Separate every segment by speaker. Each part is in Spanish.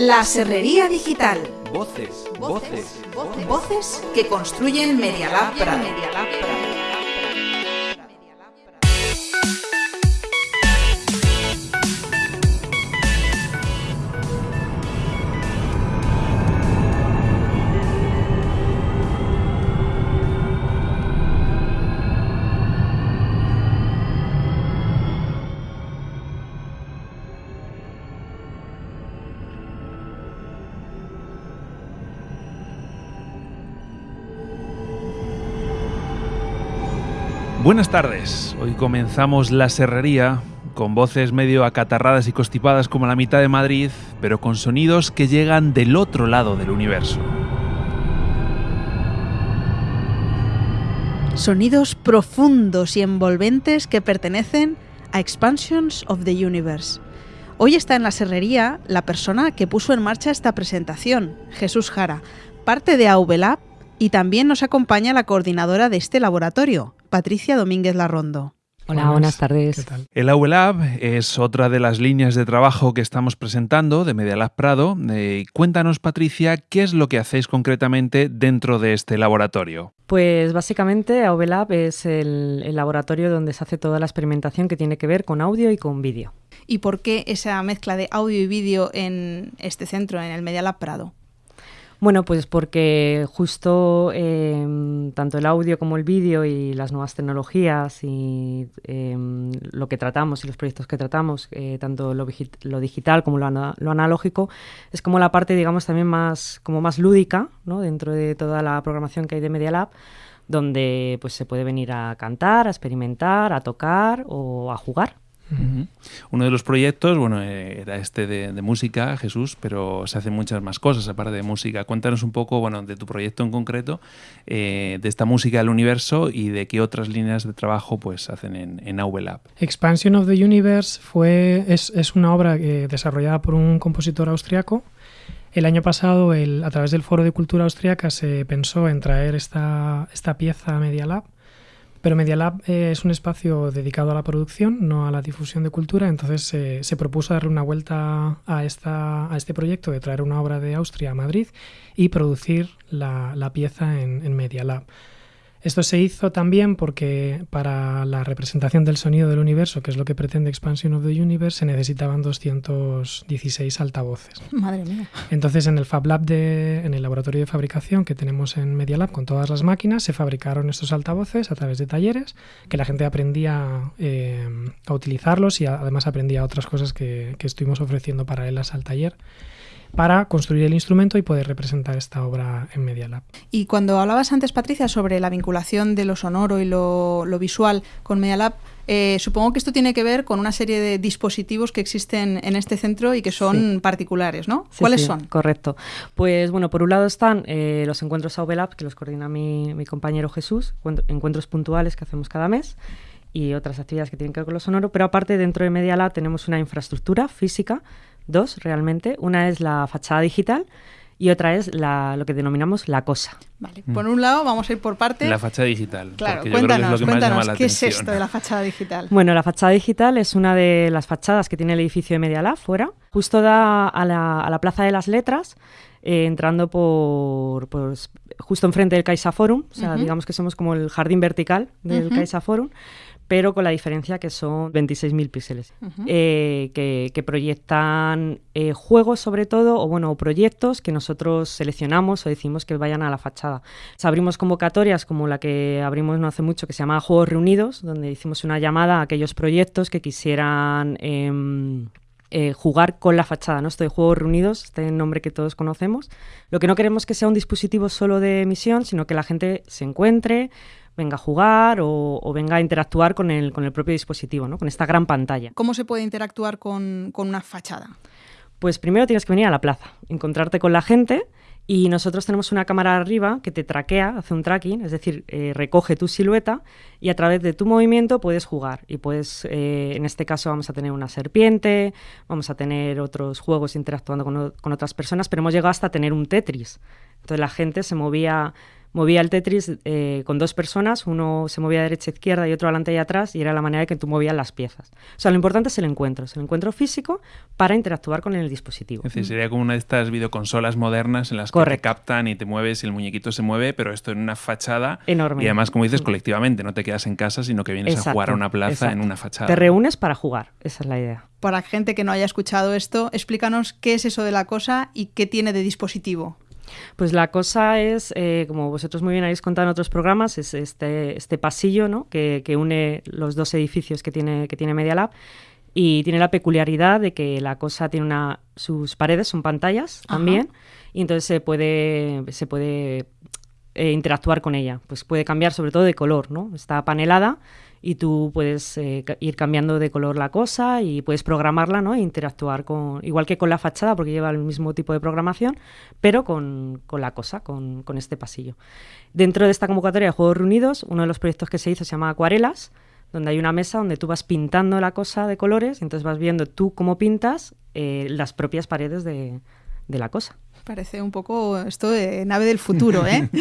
Speaker 1: La Serrería Digital.
Speaker 2: Voces, voces,
Speaker 1: voces, voces que construyen Media Lab Prado.
Speaker 3: Buenas tardes, hoy comenzamos la serrería con voces medio acatarradas y constipadas como la mitad de Madrid, pero con sonidos que llegan del otro lado del universo.
Speaker 4: Sonidos profundos y envolventes que pertenecen a Expansions of the Universe. Hoy está en la serrería la persona que puso en marcha esta presentación, Jesús Jara, parte de AVLab y también nos acompaña la coordinadora de este laboratorio, Patricia Domínguez Larrondo.
Speaker 5: Hola, buenas, tardes.
Speaker 3: ¿Qué tal? El AULab es otra de las líneas de trabajo que estamos presentando de Media Lab Prado. Eh, cuéntanos, Patricia, qué es lo que hacéis concretamente dentro de este laboratorio.
Speaker 5: Pues básicamente AULab es el, el laboratorio donde se hace toda la experimentación que tiene que ver con audio y con vídeo.
Speaker 4: ¿Y por qué esa mezcla de audio y vídeo en este centro, en el Media Lab Prado?
Speaker 5: Bueno, pues porque justo eh, tanto el audio como el vídeo y las nuevas tecnologías y eh, lo que tratamos y los proyectos que tratamos, eh, tanto lo, lo, digital como lo, lo, analógico, es como la parte, digamos, también más, como más lúdica ¿no? dentro de toda la programación que hay de Media Lab donde pues se puede venir a cantar, a experimentar, a tocar o a jugar.
Speaker 3: Uno de los proyectos, bueno, eh, era este de, música, Jesús, pero se hacen muchas más cosas aparte de música. Cuéntanos un poco, bueno, de tu proyecto en concreto, eh, de esta música del universo y de qué otras líneas de trabajo pues hacen en, en Lab.
Speaker 6: Expansion of the Universe fue, es, es una obra eh, desarrollada por un compositor austriaco. El año pasado, el, a través del Foro de Cultura Austriaca, se pensó en traer esta, esta pieza a Media Lab pero Media Lab eh, es un espacio dedicado a la producción, no a la difusión de cultura, entonces eh, se propuso darle una vuelta a, esta, a este proyecto de traer una obra de Austria a Madrid y producir la, pieza en, en Media Lab. Esto se hizo también porque para la representación del sonido del universo, que es lo que pretende Expansion of the Universe, se necesitaban 216 altavoces.
Speaker 4: Madre mía.
Speaker 6: Entonces, en el Fab Lab, de, en el laboratorio de fabricación que tenemos en Media Lab con todas las máquinas, se fabricaron estos altavoces a través de talleres, que la gente aprendía eh, a utilizarlos y además aprendía otras cosas que, que estuvimos ofreciendo paralelas al taller para construir el instrumento y poder representar esta obra en Media Lab.
Speaker 4: Y cuando hablabas antes, Patricia, sobre la vinculación de lo sonoro y lo, visual con Media Lab, eh, supongo que esto tiene que ver con una serie de dispositivos que existen en este centro y que son particulares, ¿no? ¿Cuáles son?
Speaker 5: Correcto. Pues bueno, por un lado están eh, los encuentros Lab, que los coordina mi, mi compañero Jesús, encuentros puntuales que hacemos cada mes y otras actividades que tienen que ver con lo sonoro, pero aparte dentro de Media Lab tenemos una infraestructura física dos realmente. Una es la fachada digital y otra es la, lo que denominamos la cosa.
Speaker 4: Vale, por un lado vamos a ir por parte.
Speaker 3: La fachada digital.
Speaker 4: Claro, cuéntanos, cuéntanos, ¿qué es esto de la fachada digital?
Speaker 5: Bueno, la fachada digital es una de las fachadas que tiene el edificio de Media Lab fuera. Justo da a la, a la Plaza de las Letras, eh, entrando por, pues, justo enfrente del Caixa Forum. O sea, digamos que somos como el jardín vertical del Caixa Forum pero con la diferencia que son 26.000 píxeles, eh, que, proyectan eh, juegos sobre todo, o bueno, proyectos que nosotros seleccionamos o decimos que vayan a la fachada. abrimos convocatorias como la que abrimos no hace mucho, que se llama Juegos Reunidos, donde hicimos una llamada a aquellos proyectos que quisieran... Em, eh, jugar con la fachada, ¿no? Esto de Juegos Reunidos, este nombre que todos conocemos. Lo que no queremos que sea un dispositivo solo de emisión, sino que la gente se encuentre, venga a jugar o, venga a interactuar con el, con el propio dispositivo, ¿no? con esta gran pantalla.
Speaker 4: ¿Cómo se puede interactuar con, una fachada?
Speaker 5: Pues primero tienes que venir a la plaza, encontrarte con la gente y nosotros tenemos una cámara arriba que te traquea, hace un tracking, es decir, eh, recoge tu silueta y a través de tu movimiento puedes jugar. Y puedes, eh, en este caso vamos a tener una serpiente, vamos a tener otros juegos interactuando con, con otras personas, pero hemos llegado hasta tener un Tetris. Entonces la gente se movía movía el Tetris eh, con dos personas, uno se movía a derecha e izquierda y otro adelante y atrás, y era la manera de que tú movías las piezas. O sea, lo importante es el encuentro, es el encuentro físico para interactuar con el dispositivo.
Speaker 3: Es decir, sería como una de estas videoconsolas modernas en las que te captan y te mueves y el muñequito se mueve, pero esto en una fachada.
Speaker 5: Enorme.
Speaker 3: Y además, como dices, colectivamente, no te quedas en casa, sino que vienes a jugar a una plaza en una fachada.
Speaker 5: Te reúnes para jugar, esa es la idea.
Speaker 4: Para gente que no haya escuchado esto, explícanos qué es eso de la cosa y qué tiene de dispositivo.
Speaker 5: Pues la cosa es, eh, como vosotros muy bien habéis contado en otros programas, es este, este pasillo ¿no? que, une los dos edificios que tiene, que tiene Media Lab y tiene la peculiaridad de que la cosa tiene una sus paredes son pantallas también y entonces se puede se puede eh, interactuar con ella. Pues puede cambiar sobre todo de color no está panelada y tú puedes eh, ir cambiando de color la cosa y puedes programarla ¿no? e interactuar con, igual que con la fachada, porque lleva el mismo tipo de programación, pero con, con la cosa, con, con, este pasillo. Dentro de esta convocatoria de Juegos Reunidos, uno de los proyectos que se hizo se llama Acuarelas, donde hay una mesa donde tú vas pintando la cosa de colores, y entonces vas viendo tú cómo pintas eh, las propias paredes de, de la cosa.
Speaker 4: Parece un poco esto de nave del futuro, ¿eh?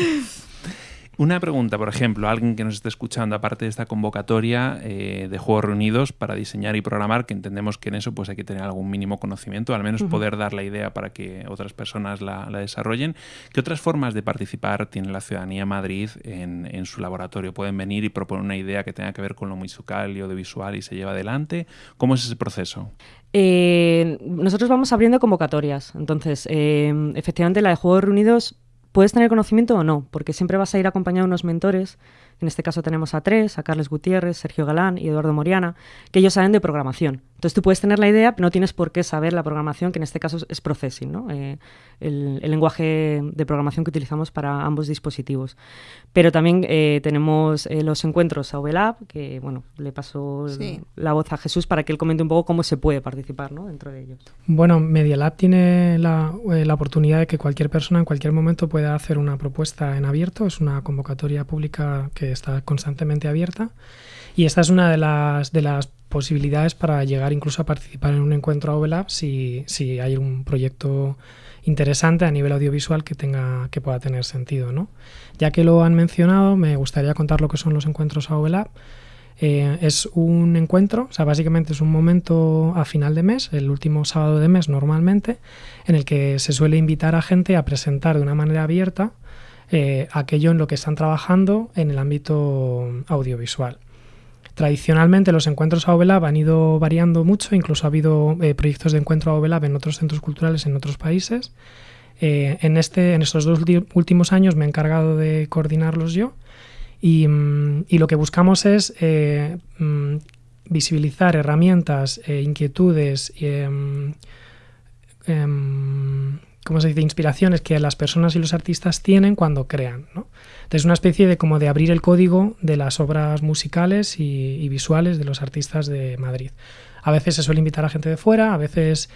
Speaker 3: Una pregunta, por ejemplo, alguien que nos esté escuchando, aparte de esta convocatoria eh, de Juegos Reunidos para diseñar y programar, que entendemos que en eso pues hay que tener algún mínimo conocimiento, al menos poder dar la idea para que otras personas la, desarrollen. ¿Qué otras formas de participar tiene la ciudadanía Madrid en, su laboratorio? ¿Pueden venir y proponer una idea que tenga que ver con lo musical y audiovisual y se lleva adelante? ¿Cómo es ese proceso?
Speaker 5: Eh, nosotros vamos abriendo convocatorias. Entonces, eh, efectivamente, la de Juegos Reunidos puedes tener conocimiento o no, porque siempre vas a ir acompañado de unos mentores en este caso tenemos a tres, a Carles Gutiérrez, Sergio Galán y Eduardo Moriana, que ellos saben de programación. Entonces tú puedes tener la idea, pero no tienes por qué saber la programación, que en este caso es processing, ¿no? Eh, el, lenguaje de programación que utilizamos para ambos dispositivos. Pero también eh, tenemos eh, los encuentros a OVLab, que bueno, le paso la voz a Jesús para que él comente un poco cómo se puede participar ¿no? dentro de ellos.
Speaker 6: Bueno, Media Lab tiene la, la oportunidad de que cualquier persona en cualquier momento pueda hacer una propuesta en abierto. Es una convocatoria pública que está constantemente abierta. Y esta es una de las, de las posibilidades para llegar incluso a participar en un encuentro OVLab si, si hay un proyecto interesante a nivel audiovisual que tenga que pueda tener sentido. ¿no? Ya que lo han mencionado, me gustaría contar lo que son los encuentros OVLab. Eh, es un encuentro, o sea, básicamente es un momento a final de mes, el último sábado de mes normalmente, en el que se suele invitar a gente a presentar de una manera abierta eh, aquello en lo que están trabajando en el ámbito audiovisual. Tradicionalmente los encuentros a OVLAB han ido variando mucho, incluso ha habido eh, proyectos de encuentro a OVLAB en otros centros culturales en otros países. Eh, en, este, en estos dos últimos años me he encargado de coordinarlos yo y, mm, lo que buscamos es mm, visibilizar herramientas, inquietudes, em, em, ¿cómo se dice?, inspiraciones que las personas y los artistas tienen cuando crean. ¿no? Entonces, una especie de como de abrir el código de las obras musicales y, visuales de los artistas de Madrid. A veces se suele invitar a gente de fuera, a veces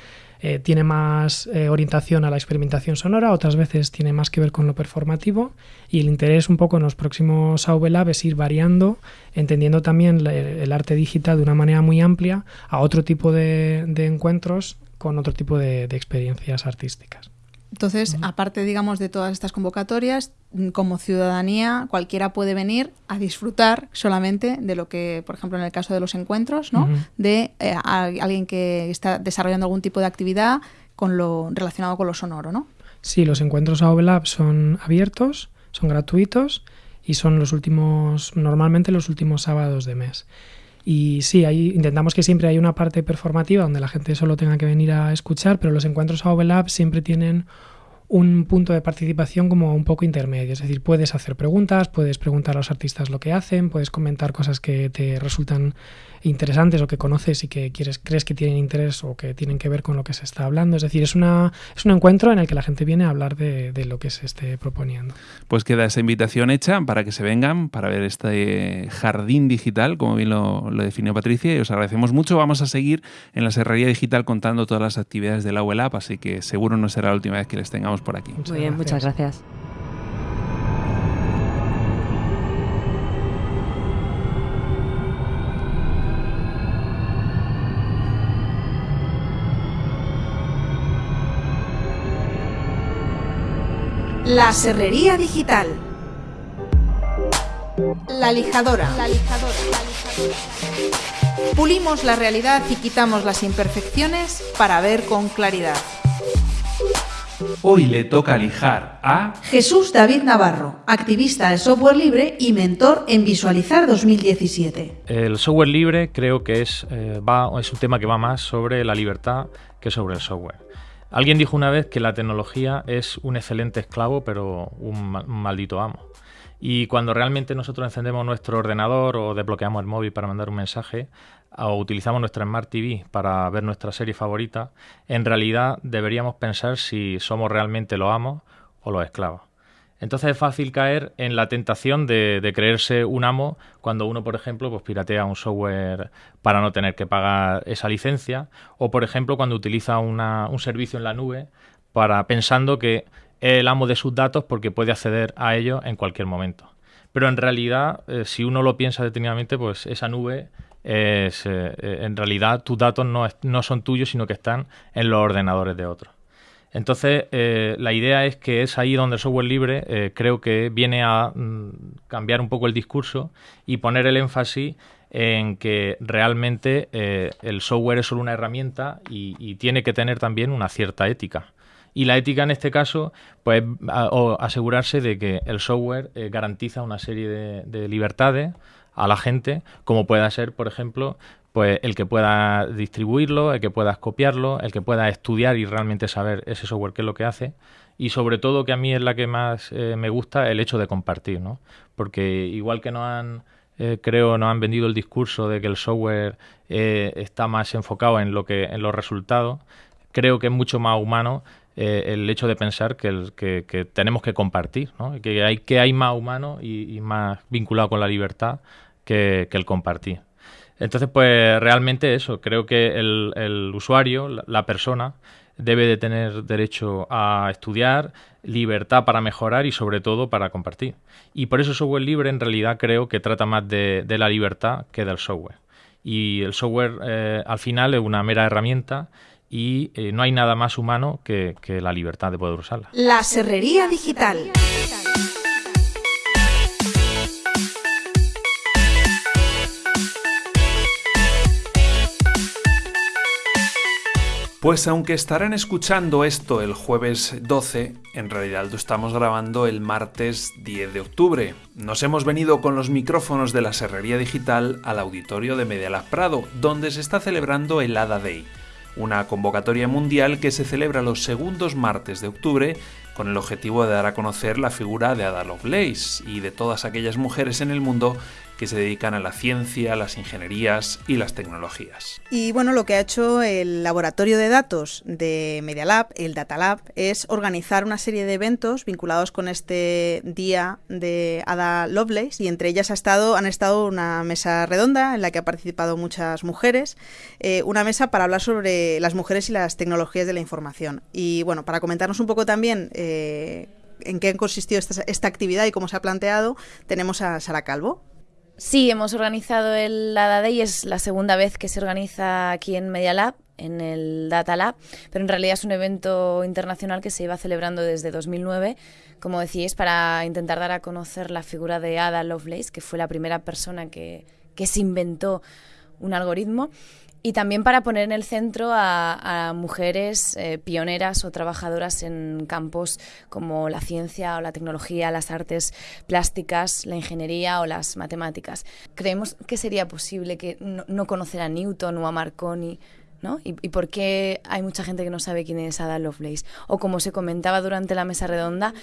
Speaker 6: eh, tiene más eh, orientación a la experimentación sonora, otras veces tiene más que ver con lo performativo y el interés un poco en los próximos AV Lab es ir variando, entendiendo también el arte digital de una manera muy amplia a otro tipo de, encuentros con otro tipo de experiencias artísticas.
Speaker 4: Entonces, aparte, digamos, de todas estas convocatorias, mm, como ciudadanía, cualquiera puede venir a disfrutar solamente de lo que, por ejemplo, en el caso de los encuentros, ¿no? De eh, alguien que está desarrollando algún tipo de actividad con lo relacionado con lo sonoro, ¿no?
Speaker 6: Sí, los encuentros a Lab son abiertos, son gratuitos y son los últimos, normalmente los últimos sábados de mes. Y sí, ahí intentamos que siempre haya una parte performativa donde la gente solo tenga que venir a escuchar, pero los encuentros a Overlap siempre tienen un punto de participación como un poco intermedio. Es decir, puedes hacer preguntas, puedes preguntar a los artistas lo que hacen, puedes comentar cosas que te resultan interesantes o que conoces y que quieres, crees que tienen interés o que tienen que ver con lo que se está hablando. Es decir, es, una, es un encuentro en el que la gente viene a hablar de, lo que se esté proponiendo.
Speaker 3: Pues queda esa invitación hecha para que se vengan, para ver este jardín digital, como bien lo, definió Patricia, y os agradecemos mucho. Vamos a seguir en la Serrería Digital contando todas las actividades de la así que seguro no será la última vez que les tengamos por aquí.
Speaker 5: Muy bien, muchas gracias.
Speaker 1: La Serrería Digital. La lijadora. La lijadora. Pulimos la realidad y quitamos las imperfecciones para ver con claridad.
Speaker 3: Hoy le toca lijar a
Speaker 1: Jesús David Navarro, activista de software libre y mentor en Visualizar 2017.
Speaker 7: El software libre creo que es, eh, va, es un tema que va más sobre la libertad que sobre el software. Alguien dijo una vez que la tecnología es un excelente esclavo, pero un, ma- un maldito amo. Y cuando realmente nosotros encendemos nuestro ordenador o desbloqueamos el móvil para mandar un mensaje o utilizamos nuestra Smart TV para ver nuestra serie favorita, en realidad deberíamos pensar si somos realmente los amos o los esclavos. Entonces es fácil caer en la tentación de, creerse un amo cuando uno, por ejemplo, pues piratea un software para no tener que pagar esa licencia, o por ejemplo cuando utiliza una- un servicio en la nube para pensando que el amo de sus datos porque puede acceder a ellos en cualquier momento. Pero en realidad, eh, si uno lo piensa detenidamente, pues esa nube es, eh, eh, en realidad tus datos no, no son tuyos, sino que están en los ordenadores de otros. Entonces, la idea es que es ahí donde el software libre creo que viene a mm, cambiar un poco el discurso y poner el énfasis en que realmente el software es solo una herramienta y tiene que tener también una cierta ética. Y la ética en este caso, pues asegurarse de que el software eh, garantiza una serie de, de libertades a la gente, como pueda ser, por ejemplo, pues el que pueda distribuirlo, el que puedas copiarlo, el que pueda estudiar y realmente saber ese software qué es lo que hace. Y sobre todo, que a mí es la que más eh, me gusta, el hecho de compartir, ¿no? Porque igual que nos han, eh, creo, nos han vendido el discurso de que el software está más enfocado en lo que, en los resultados, creo que es mucho más humano eh, el hecho de pensar que, tenemos que compartir, que, hay, que hay más humano y, más vinculado con la libertad que, el compartir. Entonces, pues realmente eso, creo que el, usuario, la, persona, debe de tener derecho a estudiar, libertad para mejorar y sobre todo para compartir. Y por eso software libre en realidad creo que trata más de, de la libertad que del software. Y el software eh, al final es una mera herramienta y eh, no hay nada más humano que, que la libertad de poder usarla.
Speaker 1: La serrería digital.
Speaker 3: Pues aunque estarán escuchando esto el jueves 12, en realidad lo estamos grabando el martes 10 de octubre. Nos hemos venido con los micrófonos de la Serrería Digital al auditorio de Medialab Prado, donde se está celebrando el ADA Day, una convocatoria mundial que se celebra los segundos martes de octubre con el objetivo de dar a conocer la figura de Ada Lovelace y de todas aquellas mujeres en el mundo que se dedican a la ciencia, las ingenierías y las tecnologías.
Speaker 4: Y bueno, lo que ha hecho el laboratorio de datos de Media Lab, el Data Lab, es organizar una serie de eventos vinculados con este día de Ada Lovelace y entre ellas ha estado, han estado una mesa redonda en la que ha participado muchas mujeres, eh, una mesa para hablar sobre las mujeres y las tecnologías de la información. Y bueno, para comentarnos un poco también eh, en qué consistió esta, esta actividad y cómo se ha planteado, tenemos a Sara Calvo.
Speaker 8: Sí, hemos organizado el ADA Day, es la segunda vez que se organiza aquí en Media Lab, en el Data Lab, pero en realidad es un evento internacional que se iba celebrando desde 2009, como decíais, para intentar dar a conocer la figura de Ada Lovelace, que fue la primera persona que, que se inventó un algoritmo. Y también para poner en el centro a, mujeres eh, pioneras o trabajadoras en campos como la ciencia o la tecnología, las artes plásticas, la ingeniería o las matemáticas. Creemos que sería posible que no, no conocer a Newton o a Marconi. ¿no? ¿Y, ¿Y por qué hay mucha gente que no sabe quién es Ada Lovelace? O como se comentaba durante la mesa redonda,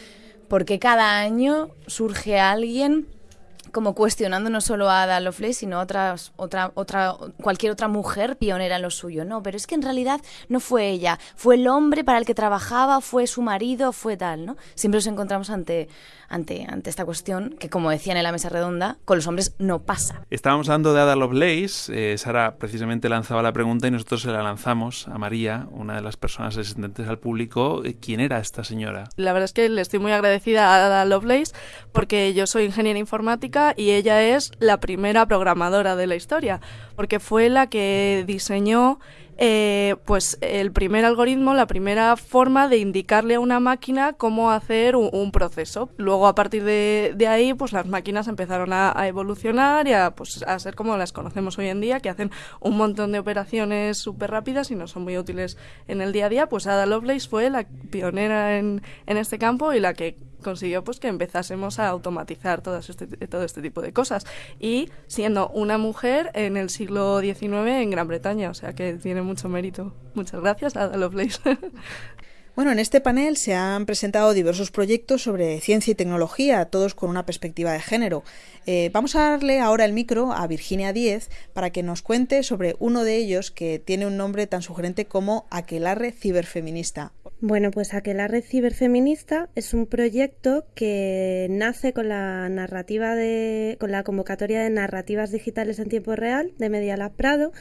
Speaker 8: ¿por qué cada año surge alguien como cuestionando no solo a Ada Lovelace, sino otras, otra, otra, cualquier otra mujer pionera en lo suyo. No, pero es que en realidad no fue ella, fue el hombre para el que trabajaba, fue su marido, fue tal, ¿no? Siempre nos encontramos ante, ante, ante esta cuestión que, como decían en la mesa redonda, con los hombres no pasa.
Speaker 3: Estábamos hablando de Ada Lovelace, eh, Sara precisamente lanzaba la pregunta y nosotros se la lanzamos a María, una de las personas asistentes al público. Eh, ¿Quién era esta señora?
Speaker 9: La verdad es que le estoy muy agradecida a Ada Lovelace porque yo soy ingeniera informática y ella es la primera programadora de la historia, porque fue la que diseñó eh, pues el primer algoritmo, la primera forma de indicarle a una máquina cómo hacer un, proceso. Luego a partir de, ahí, pues las máquinas empezaron a, evolucionar y a, pues, a ser como las conocemos hoy en día, que hacen un montón de operaciones súper rápidas y no son muy útiles en el día a día. Pues Ada Lovelace fue la pionera en, en este campo y la que consiguió pues que empezásemos a automatizar todo este, todo este tipo de cosas y siendo una mujer en el siglo XIX en Gran Bretaña, o sea que tiene mucho mérito. Muchas gracias a Lovelace.
Speaker 4: Bueno, en este panel se han presentado diversos proyectos sobre ciencia y tecnología, todos con una perspectiva de género. Eh, vamos a darle ahora el micro a Virginia Díez para que nos cuente sobre uno de ellos que tiene un nombre tan sugerente como Aquelarre Ciberfeminista.
Speaker 10: Bueno, pues Aquelarre Ciberfeminista es un proyecto que nace con la narrativa de, con la convocatoria de narrativas digitales en tiempo real de Media Lab Prado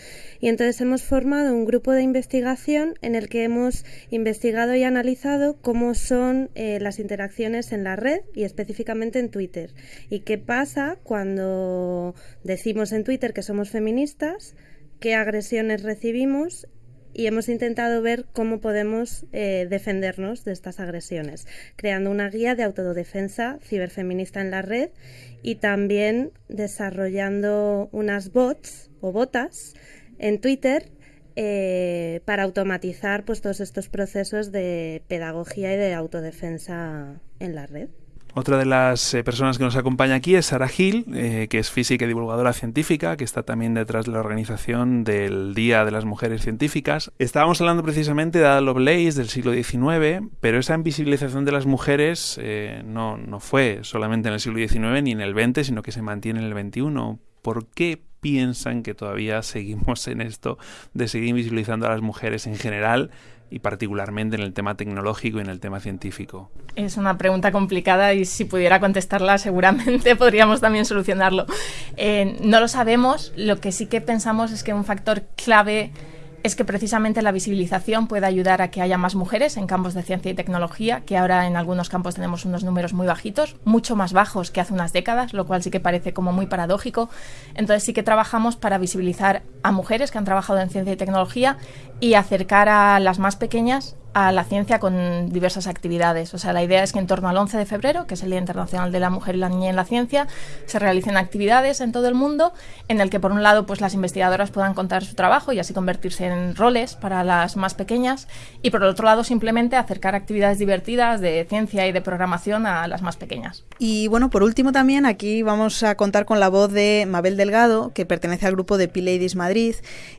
Speaker 10: y entonces hemos formado un grupo de investigación en el que hemos investigado y analizado cómo son eh, las interacciones en la red y específicamente en Twitter. Y qué pasa cuando decimos en Twitter que somos feministas, qué agresiones recibimos y hemos intentado ver cómo podemos eh, defendernos de estas agresiones, creando una guía de autodefensa ciberfeminista en la red y también desarrollando unas bots o botas en Twitter eh, para automatizar pues, todos estos procesos de pedagogía y de autodefensa en la red.
Speaker 3: Otra de las eh, personas que nos acompaña aquí es Sara Gil, eh, que es física y divulgadora científica, que está también detrás de la organización del Día de las Mujeres Científicas. Estábamos hablando precisamente de Ada Lovelace del siglo XIX, pero esa invisibilización de las mujeres eh, no, no fue solamente en el siglo XIX ni en el XX, sino que se mantiene en el XXI. ¿Por qué piensan que todavía seguimos en esto de seguir invisibilizando a las mujeres en general y particularmente en el tema tecnológico y en el tema científico?
Speaker 11: Es una pregunta complicada y si pudiera contestarla seguramente podríamos también solucionarlo. Eh, no lo sabemos, lo que sí que pensamos es que un factor clave es que precisamente la visibilización puede ayudar a que haya más mujeres en campos de ciencia y tecnología, que ahora en algunos campos tenemos unos números muy bajitos, mucho más bajos que hace unas décadas, lo cual sí que parece como muy paradójico. Entonces sí que trabajamos para visibilizar a mujeres que han trabajado en ciencia y tecnología y acercar a las más pequeñas a la ciencia con diversas actividades. O sea, la idea es que en torno al 11 de febrero, que es el Día Internacional de la Mujer y la Niña en la Ciencia, se realicen actividades en todo el mundo en el que, por un lado, pues las investigadoras puedan contar su trabajo y así convertirse en roles para las más pequeñas y, por el otro lado, simplemente acercar actividades divertidas de ciencia y de programación a las más pequeñas.
Speaker 4: Y bueno, por último también aquí vamos a contar con la voz de Mabel Delgado, que pertenece al grupo de P-Ladies Madrid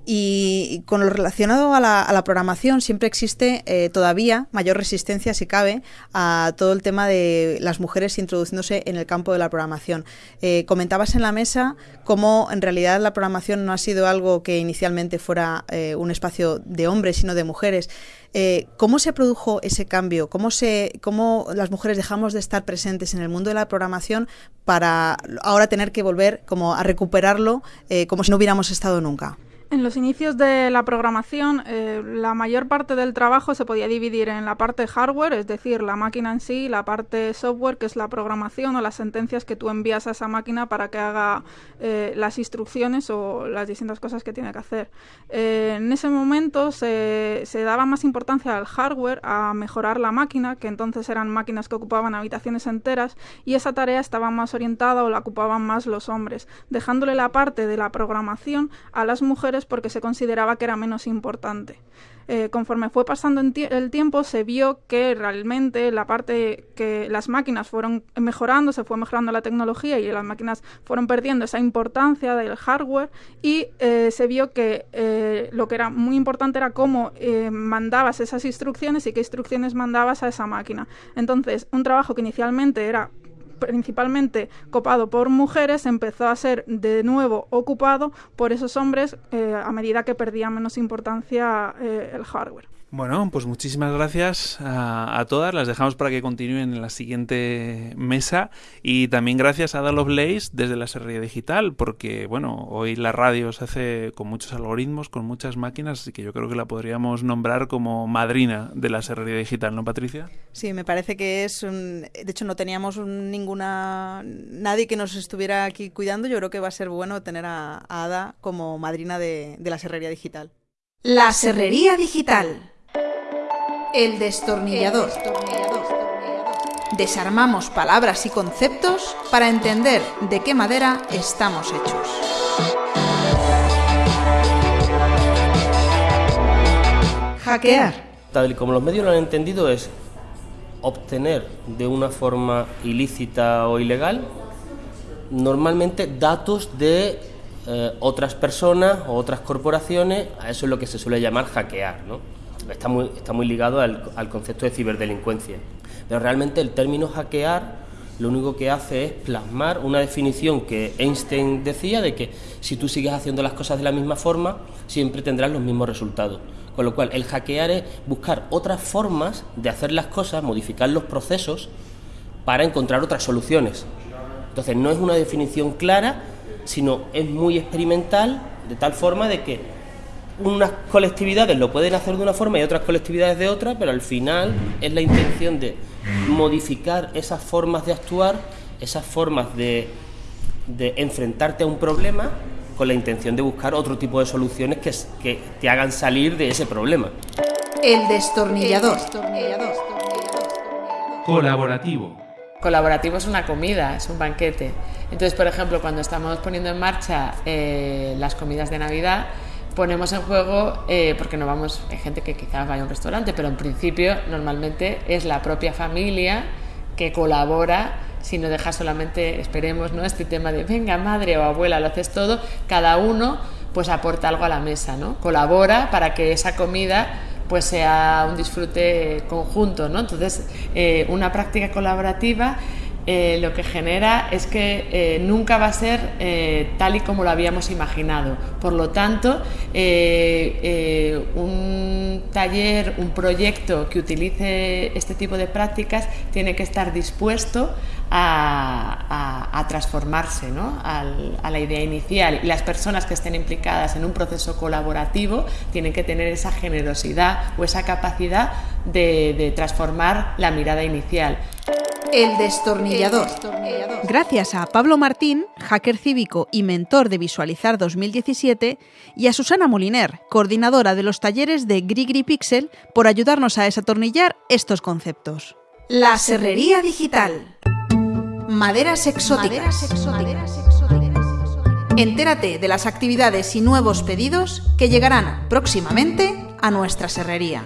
Speaker 4: y con lo relacionado a la, programación siempre existe... Eh, todavía mayor resistencia, si cabe, a todo el tema de las mujeres introduciéndose en el campo de la programación. Eh, comentabas en la mesa cómo en realidad la programación no ha sido algo que inicialmente fuera eh, un espacio de hombres, sino de mujeres. Eh, ¿Cómo se produjo ese cambio? ¿Cómo, se, ¿Cómo las mujeres dejamos de estar presentes en el mundo de la programación para ahora tener que volver como a recuperarlo como si no hubiéramos estado nunca?
Speaker 12: En los inicios de la programación, eh, la mayor parte del trabajo se podía dividir en la parte hardware, es decir, la máquina en sí, y la parte software, que es la programación o las sentencias que tú envías a esa máquina para que haga eh, las instrucciones o las distintas cosas que tiene que hacer. Eh, en ese momento se, se, daba más importancia al hardware, a mejorar la máquina, que entonces eran máquinas que ocupaban habitaciones enteras, y esa tarea estaba más orientada o la ocupaban más los hombres, dejándole la parte de la programación a las mujeres porque se consideraba que era menos importante. Eh, conforme fue pasando el tiempo, se vio que realmente la parte que las máquinas fueron mejorando, se fue mejorando la tecnología y las máquinas fueron perdiendo esa importancia del hardware y eh, se vio que eh, lo que era muy importante era cómo mandabas esas instrucciones y qué instrucciones mandabas a esa máquina. Entonces, un trabajo que inicialmente era principalmente copado por mujeres, empezó a ser de nuevo ocupado por esos hombres eh, a medida que perdía menos importancia eh, el hardware.
Speaker 3: Bueno, pues muchísimas gracias a, todas. Las dejamos para que continúen en la siguiente mesa. Y también gracias a Ada Lovelace desde la Serrería Digital, porque bueno, hoy la radio se hace con muchos algoritmos, con muchas máquinas, así que yo creo que la podríamos nombrar como madrina de la Serrería Digital, ¿no, Patricia?
Speaker 4: Sí, me parece que es un... De hecho, no teníamos ninguna... nadie que nos estuviera aquí cuidando. Yo creo que va a ser bueno tener a, Ada como madrina de, de la Serrería Digital.
Speaker 1: La serrería digital. El destornillador. Desarmamos palabras y conceptos para entender de qué madera estamos hechos. Hackear.
Speaker 13: Tal y como los medios lo han entendido es obtener de una forma ilícita o ilegal normalmente datos de eh, otras personas o otras corporaciones, a eso es lo que se suele llamar hackear. ¿no? Está, muy, está muy ligado al, al concepto de ciberdelincuencia. Pero realmente el término hackear lo único que hace es plasmar una definición que Einstein decía de que si tú sigues haciendo las cosas de la misma forma, siempre tendrás los mismos resultados. Con lo cual, el hackear es buscar otras formas de hacer las cosas, modificar los procesos para encontrar otras soluciones. Entonces, no es una definición clara, sino es muy experimental, de tal forma de que unas colectividades lo pueden hacer de una forma y otras colectividades de otra, pero al final es la intención de modificar esas formas de actuar, esas formas de, de enfrentarte a un problema con la intención de buscar otro tipo de soluciones que, que te hagan salir de ese problema.
Speaker 1: El destornillador.
Speaker 3: Colaborativo.
Speaker 14: Colaborativo es una comida, es un banquete. Entonces, por ejemplo, cuando estamos poniendo en marcha eh, las comidas de Navidad, ponemos en juego, eh, porque no vamos, hay gente que quizás vaya a un restaurante, pero en principio normalmente es la propia familia que colabora si no deja solamente, esperemos, ¿no? este tema de venga madre o abuela, lo haces todo, cada uno pues aporta algo a la mesa, ¿no? colabora para que esa comida pues sea un disfrute conjunto. ¿no? Entonces, eh, una práctica colaborativa eh, lo que genera es que eh, nunca va a ser eh, tal y como lo habíamos imaginado. Por lo tanto, un taller, un proyecto que utilice este tipo de prácticas tiene que estar dispuesto a, transformarse a la idea inicial. Y las personas que estén implicadas en un proceso colaborativo tienen que tener esa generosidad o esa capacidad de transformar la mirada inicial.
Speaker 1: El destornillador.
Speaker 4: Gracias a Pablo Martín, hacker cívico y mentor de Visualizar 2017, y a Susana Moliner, coordinadora de los talleres de Grigri Pixel, por ayudarnos a desatornillar estos conceptos.
Speaker 1: La serrería digital. Maderas exóticas. Entérate de las actividades y nuevos pedidos que llegarán próximamente a nuestra serrería.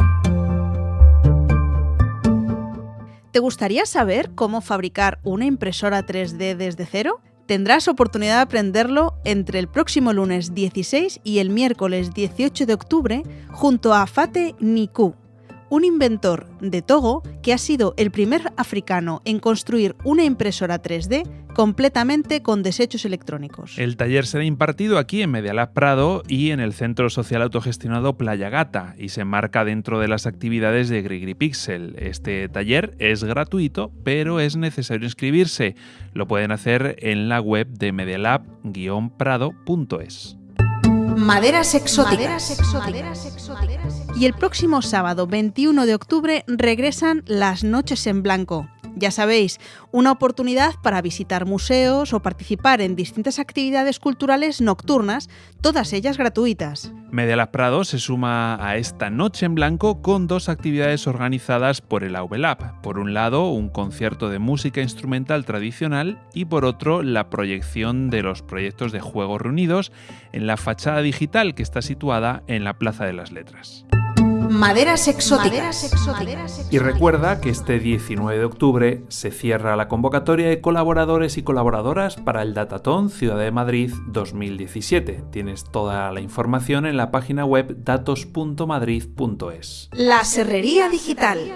Speaker 4: ¿Te gustaría saber cómo fabricar una impresora 3D desde cero? Tendrás oportunidad de aprenderlo entre el próximo lunes 16 y el miércoles 18 de octubre junto a Fate Niku, un inventor de Togo que ha sido el primer africano en construir una impresora 3D completamente con desechos electrónicos.
Speaker 3: El taller será impartido aquí en Medialab Prado y en el Centro Social Autogestionado Playa Gata y se enmarca dentro de las actividades de Grigri Pixel. Este taller es gratuito, pero es necesario inscribirse. Lo pueden hacer en la web de medialab-prado.es.
Speaker 1: Maderas exóticas.
Speaker 4: Y el próximo sábado 21 de octubre regresan las Noches en Blanco. Ya sabéis, una oportunidad para visitar museos o participar en distintas actividades culturales nocturnas, todas ellas gratuitas.
Speaker 3: Medialab Prado se suma a esta Noche en Blanco con dos actividades organizadas por el AVLab. Por un lado, un concierto de música instrumental tradicional y por otro, la proyección de los proyectos de juegos reunidos en la fachada digital que está situada en la Plaza de las Letras.
Speaker 1: Maderas exóticas.
Speaker 3: Y recuerda que este 19 de octubre se cierra la convocatoria de colaboradores y colaboradoras para el Datatón Ciudad de Madrid 2017. Tienes toda la información en la página web datos.madrid.es.
Speaker 1: La Serrería Digital.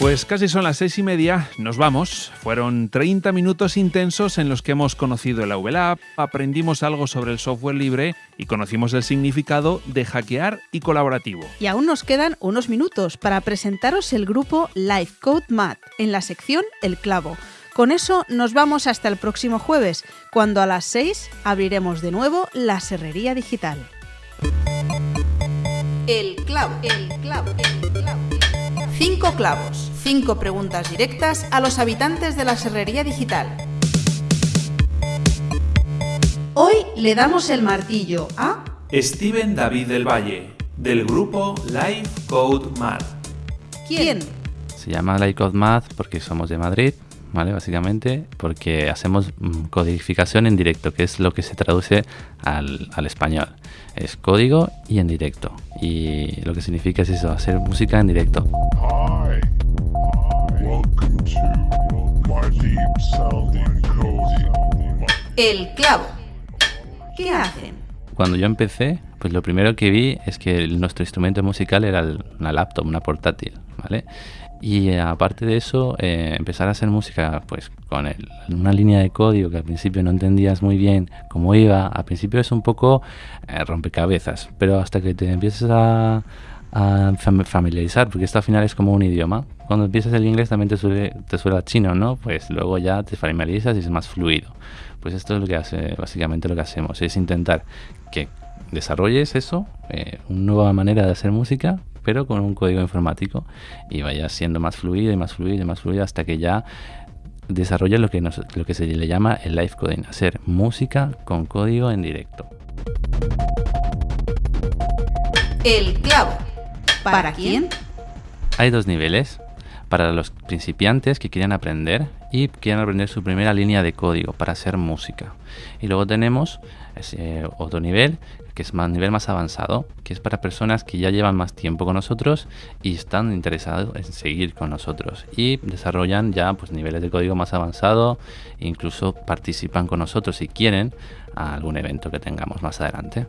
Speaker 3: Pues casi son las seis y media, nos vamos. Fueron 30 minutos intensos en los que hemos conocido el AVLab, aprendimos algo sobre el software libre y conocimos el significado de hackear y colaborativo.
Speaker 4: Y aún nos quedan unos minutos para presentaros el grupo Life Code Mat en la sección El Clavo. Con eso nos vamos hasta el próximo jueves, cuando a las 6 abriremos de nuevo la Serrería Digital.
Speaker 1: El clavo. El clavo. El clavo. Cinco clavos, cinco preguntas directas a los habitantes de la Serrería Digital. Hoy le damos el martillo a
Speaker 3: Steven David del Valle, del grupo Live Code Math.
Speaker 1: ¿Quién?
Speaker 15: Se llama Live Code Math porque somos de Madrid, ¿vale? Básicamente porque hacemos mm, codificación en directo, que es lo que se traduce al, al español. Es código y en directo. Y lo que significa es eso, hacer música en directo.
Speaker 1: El clavo. ¿Qué hacen?
Speaker 15: Cuando yo empecé, pues lo primero que vi es que el- nuestro instrumento musical era el- una laptop, una portátil, ¿vale? Y eh, aparte de eso, eh, empezar a hacer música pues con el- una línea de código que al principio no entendías muy bien cómo iba. Al principio es un poco eh, rompecabezas, pero hasta que te empiezas a, a fam- familiarizar, porque esto al final es como un idioma. Cuando empiezas el inglés también te suele, te suena chino, ¿no? Pues luego ya te familiarizas y es más fluido. Pues esto es lo que hace, básicamente lo que hacemos, es intentar que desarrolles eso, eh, una nueva manera de hacer música, pero con un código informático y vaya siendo más fluido y más fluido y más fluido hasta que ya desarrolles lo que, nos- lo que se le llama el live coding, hacer música con código en directo.
Speaker 1: El clavo. ¿Para quién?
Speaker 15: Hay dos niveles. Para los principiantes que quieran aprender y quieran aprender su primera línea de código para hacer música. Y luego tenemos ese otro nivel, que es más nivel más avanzado, que es para personas que ya llevan más tiempo con nosotros y están interesados en seguir con nosotros. Y desarrollan ya pues, niveles de código más avanzado, incluso participan con nosotros si quieren a algún evento que tengamos más adelante.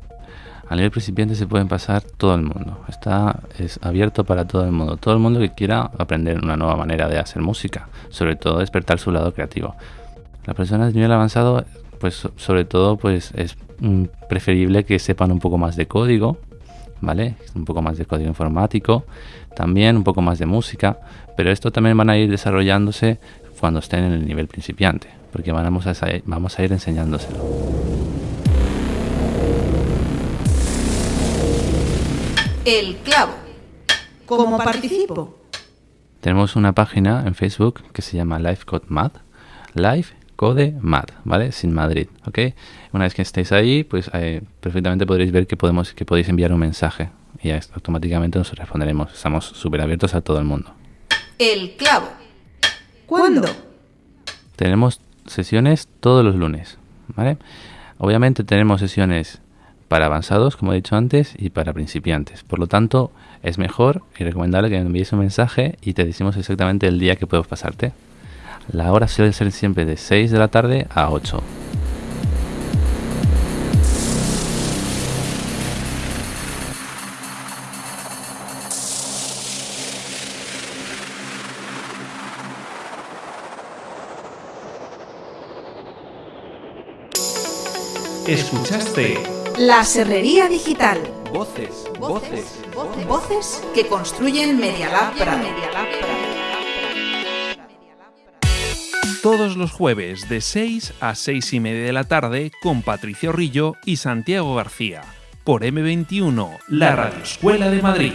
Speaker 15: A nivel principiante se pueden pasar todo el mundo. Está es abierto para todo el mundo. Todo el mundo que quiera aprender una nueva manera de hacer música, sobre todo despertar su lado creativo. Las personas de nivel avanzado, pues so- sobre todo, pues es preferible que sepan un poco más de código, ¿vale? Un poco más de código informático, también un poco más de música, pero esto también van a ir desarrollándose cuando estén en el nivel principiante, porque vamos a, vamos a ir enseñándoselo.
Speaker 1: El clavo. ¿Cómo participo?
Speaker 15: Tenemos una página en Facebook que se llama Live Code Math. Live Code Math, ¿vale? Sin Madrid, ¿ok? Una vez que estéis ahí, pues eh, perfectamente podréis ver que, podemos, que podéis enviar un mensaje y ya automáticamente nos responderemos. Estamos súper abiertos a todo el mundo.
Speaker 1: El clavo. ¿Cuándo?
Speaker 15: Tenemos sesiones todos los lunes, ¿vale? Obviamente tenemos sesiones para avanzados, como he dicho antes, y para principiantes. Por lo tanto, es mejor y recomendable que me envíes un mensaje y te decimos exactamente el día que puedes pasarte. La hora suele ser siempre de 6 de la tarde a 8.
Speaker 3: Escuchaste
Speaker 1: La Serrería Digital.
Speaker 2: Voces, voces,
Speaker 1: Voces que construyen Medialab Prado.
Speaker 3: Todos los jueves de 6 a 6 y media de la tarde con Patricio Rillo y Santiago García por M21, la Radio Escuela de Madrid.